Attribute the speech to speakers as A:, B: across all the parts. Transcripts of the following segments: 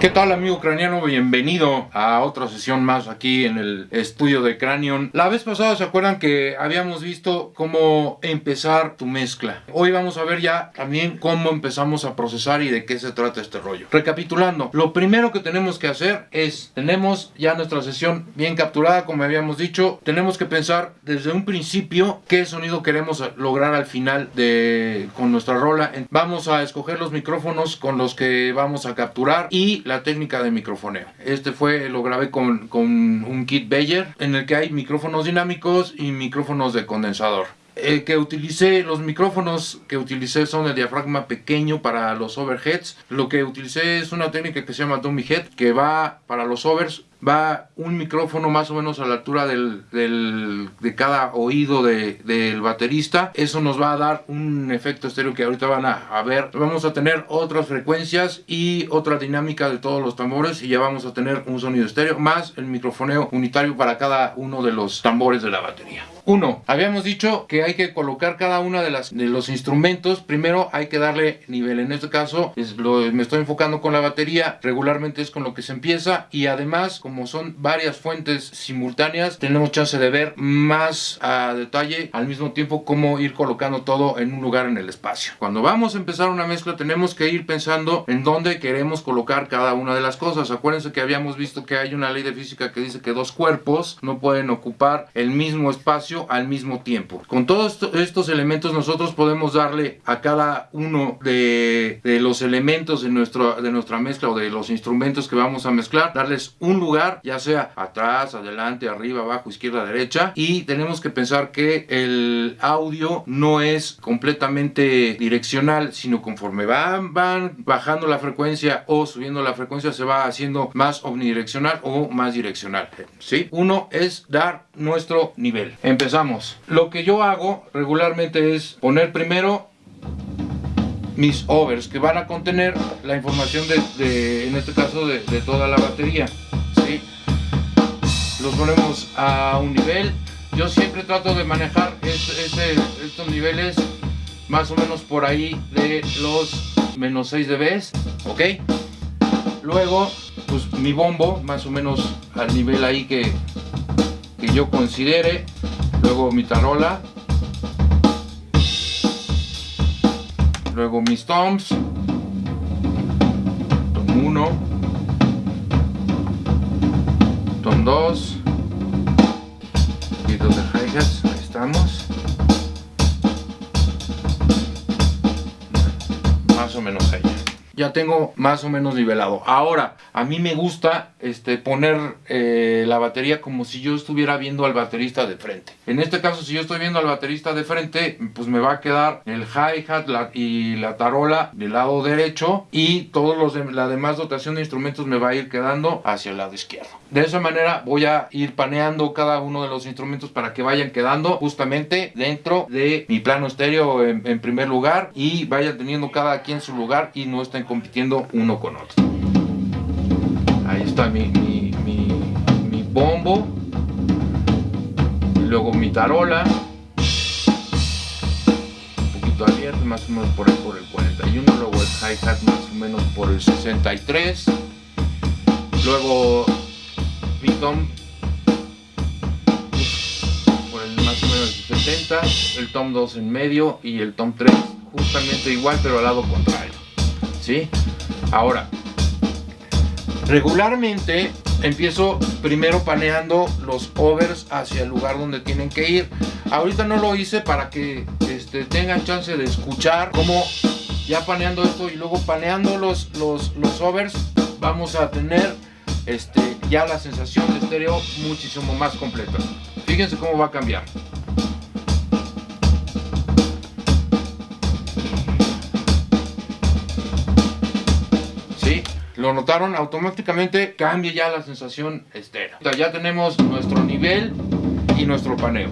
A: ¿Qué tal amigo ucraniano? Bienvenido a otra sesión más aquí en el estudio de Cranion. La vez pasada se acuerdan que habíamos visto cómo empezar tu mezcla. Hoy vamos a ver ya también cómo empezamos a procesar y de qué se trata este rollo. Recapitulando, lo primero que tenemos que hacer es, tenemos ya nuestra sesión bien capturada como habíamos dicho, tenemos que pensar desde un principio qué sonido queremos lograr al final de con nuestra rola. Vamos a escoger los micrófonos con los que vamos a capturar y la técnica de microfoneo. Este fue, lo grabé con, con un kit Bayer en el que hay micrófonos dinámicos y micrófonos de condensador. El que utilicé, los micrófonos que utilicé son el diafragma pequeño para los overheads. Lo que utilicé es una técnica que se llama dummy head, que va para los overs va un micrófono más o menos a la altura del, de cada oído del baterista. Eso nos va a dar un efecto estéreo que ahorita van a, ver. Vamos a tener otras frecuencias y otra dinámica de todos los tambores y ya vamos a tener un sonido estéreo más el microfoneo unitario para cada uno de los tambores de la batería. Uno, habíamos dicho que hay que colocar cada una de, de los instrumentos. Primero hay que darle nivel. En este caso me estoy enfocando con la batería. Regularmente es con lo que se empieza y además como son varias fuentes simultáneas, tenemos chance de ver más a detalle al mismo tiempo cómo ir colocando todo en un lugar en el espacio. Cuando vamos a empezar una mezcla tenemos que ir pensando en dónde queremos colocar cada una de las cosas. Acuérdense que habíamos visto que hay una ley de física que dice que dos cuerpos no pueden ocupar el mismo espacio al mismo tiempo. Con todos estos elementos nosotros podemos darle a cada uno de, los elementos de, nuestro, de nuestra mezcla o de los instrumentos que vamos a mezclar, darles un lugar ya sea atrás, adelante, arriba, abajo, izquierda, derecha. Y tenemos que pensar que el audio no es completamente direccional, sino conforme van, van bajando la frecuencia o subiendo la frecuencia, se va haciendo más omnidireccional o más direccional. ¿sí? Uno es dar nuestro nivel. Lo que yo hago regularmente es poner primero mis overs que van a contener la información de, en este caso de toda la batería los ponemos a un nivel. Yo siempre trato de manejar estos niveles más o menos por ahí de los menos 6 dB ok luego pues mi bombo más o menos al nivel ahí que, que yo considere luego mi tarola. Luego mis toms. 1 son dos. Y dos de hi-hats, ahí estamos. Más o menos ahí ya tengo más o menos nivelado. Ahora a mí me gusta este, poner eh, la batería como si yo estuviera viendo al baterista de frente. En este caso si yo estoy viendo al baterista de frente pues me va a quedar el hi-hat y la tarola del lado derecho y todos los de, la demás dotación de instrumentos me va a ir quedando hacia el lado izquierdo. De esa manera voy a ir paneando cada uno de los instrumentos para que vayan quedando justamente dentro de mi plano estéreo en, primer lugar y vayan teniendo cada quien su lugar y no estén compitiendo uno con otro. Ahí está mi, mi, bombo, luego mi tarola, un poquito abierto más o menos por, el, por el 41, luego el hi-hat más o menos por el 63, luego mi tom por el más o menos 70, el tom 2 en medio y el tom 3 justamente igual pero al lado contrario. ¿Sí? Ahora, regularmente empiezo primero paneando los overs hacia el lugar donde tienen que ir. Ahorita no lo hice para que este, tengan chance de escuchar cómo ya paneando esto y luego paneando los, los, los overs vamos a tener este, ya la sensación de estéreo muchísimo más completa. Fíjense cómo va a cambiar. ¿Lo notaron? Automáticamente cambia ya la sensación estéreo. Ya tenemos nuestro nivel y nuestro paneo.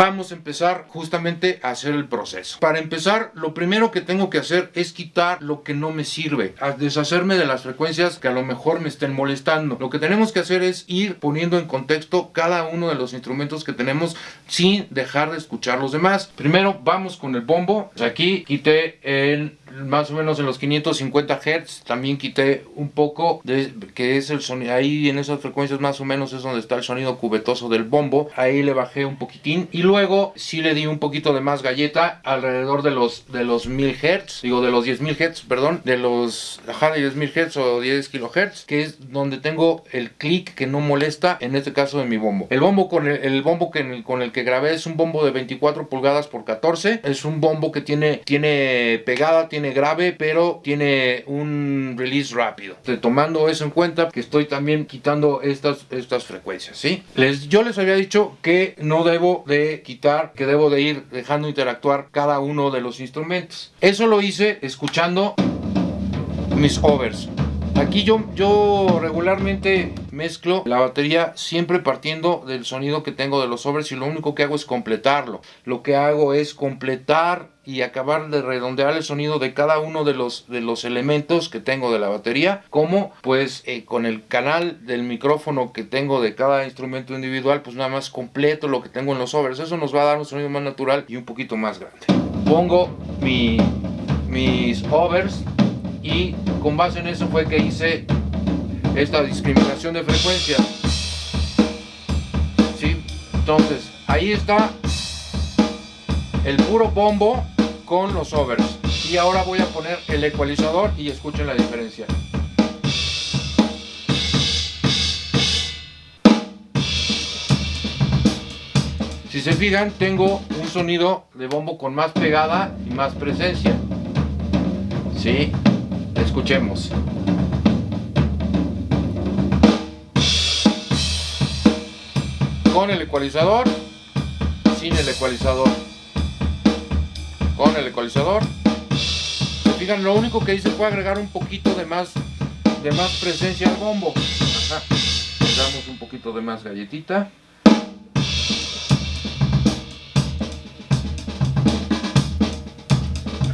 A: Vamos a empezar justamente a hacer el proceso. Para empezar, lo primero que tengo que hacer es quitar lo que no me sirve, a deshacerme de las frecuencias que a lo mejor me estén molestando. Lo que tenemos que hacer es ir poniendo en contexto cada uno de los instrumentos que tenemos sin dejar de escuchar los demás. Primero vamos con el bombo. Aquí quité el más o menos en los 550 Hz también quité un poco de que es el sonido ahí en esas frecuencias más o menos es donde está el sonido cubetoso del bombo ahí le bajé un poquitín y luego sí le di un poquito de más galleta alrededor de los de los 1000 Hz digo de los 10.000 Hz perdón de los ajá, de 10.000 Hz o 10 kHz que es donde tengo el clic que no molesta en este caso de mi bombo el bombo con el, bombo que, con el que grabé es un bombo de 24 pulgadas por 14 es un bombo que tiene tiene pegada tiene grave, pero tiene un release rápido. tomando eso en cuenta, que estoy también quitando estas, estas frecuencias, ¿sí? Les, yo les había dicho que no debo de quitar, que debo de ir dejando interactuar cada uno de los instrumentos. Eso lo hice escuchando mis overs. Aquí yo, yo regularmente mezclo la batería siempre partiendo del sonido que tengo de los overs y lo único que hago es completarlo. Lo que hago es completar y acabar de redondear el sonido de cada uno de los, de los elementos que tengo de la batería como pues eh, con el canal del micrófono que tengo de cada instrumento individual pues nada más completo lo que tengo en los overs eso nos va a dar un sonido más natural y un poquito más grande pongo mi, mis overs y con base en eso fue que hice esta discriminación de frecuencia ¿sí? entonces ahí está el puro bombo con los overs. Y ahora voy a poner el ecualizador y escuchen la diferencia. Si se fijan tengo un sonido de bombo con más pegada y más presencia. ¿sí? escuchemos. Con el ecualizador sin el ecualizador con el ecualizador. Se lo único que hice fue agregar un poquito de más, de más presencia al bombo. Le damos un poquito de más galletita.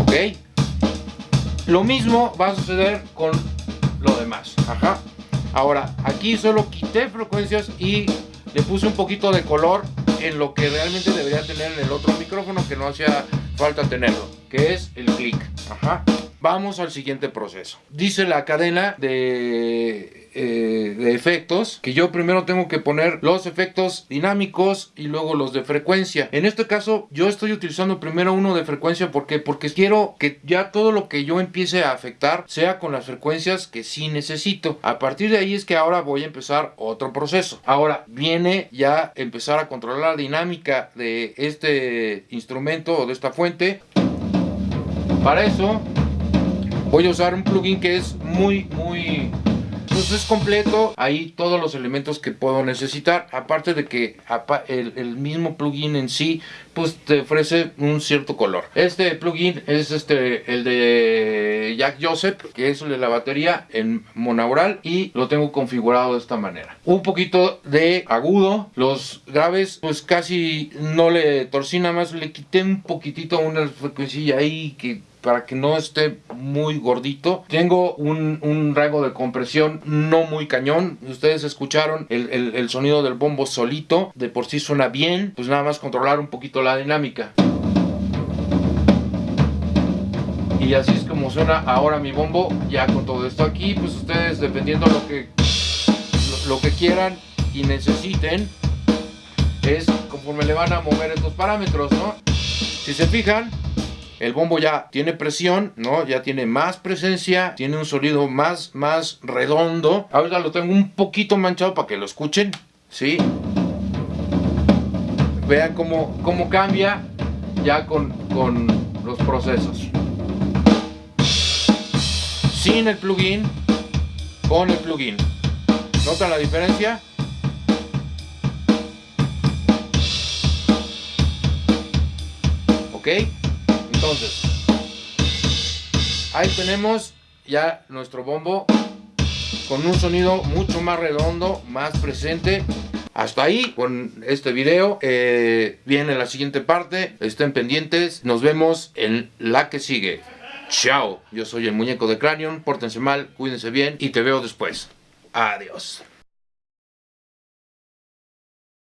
A: Ok. Lo mismo va a suceder con lo demás. Ajá. Ahora, aquí solo quité frecuencias y le puse un poquito de color en lo que realmente debería tener en el otro micrófono que no hacía falta tenerlo, que es el clic. Ajá. Vamos al siguiente proceso. Dice la cadena de eh, de efectos que yo primero tengo que poner los efectos dinámicos y luego los de frecuencia. En este caso yo estoy utilizando primero uno de frecuencia. Porque porque quiero que ya todo lo que yo empiece a afectar sea con las frecuencias que sí necesito. A partir de ahí es que ahora voy a empezar otro proceso. Ahora viene ya empezar a controlar la dinámica de este instrumento o de esta fuente. Para eso voy a usar un plugin que es muy muy pues es completo, ahí todos los elementos que puedo necesitar, aparte de que el, mismo plugin en sí pues te ofrece un cierto color. Este plugin es este el de Jack Joseph, que es el de la batería en monaural y lo tengo configurado de esta manera. Un poquito de agudo, los graves pues casi no le torcí nada más, le quité un poquitito una frecuencia ahí que para que no esté muy gordito. Tengo un, rango de compresión no muy cañón. Ustedes escucharon el, sonido del bombo solito. De por sí suena bien. Pues nada más controlar un poquito la dinámica. Y así es como suena ahora mi bombo. Ya con todo esto aquí, pues ustedes dependiendo lo que, lo, lo que quieran y necesiten, es conforme le van a mover estos parámetros, ¿no? Si se fijan, el bombo ya tiene presión, ¿no? Ya tiene más presencia, tiene un sonido más, más redondo. Ahora lo tengo un poquito manchado para que lo escuchen, ¿sí? Vean cómo, cómo cambia ya con, con los procesos. Sin el plugin, con el plugin. ¿Notan la diferencia? ¿Ok? Entonces, ahí tenemos ya nuestro bombo con un sonido mucho más redondo, más presente hasta ahí con este video. Eh, viene la siguiente parte. Estén pendientes. Nos vemos en la que sigue. Chao. Yo soy el muñeco de Cranion. Pórtense mal, cuídense bien y te veo después. Adiós.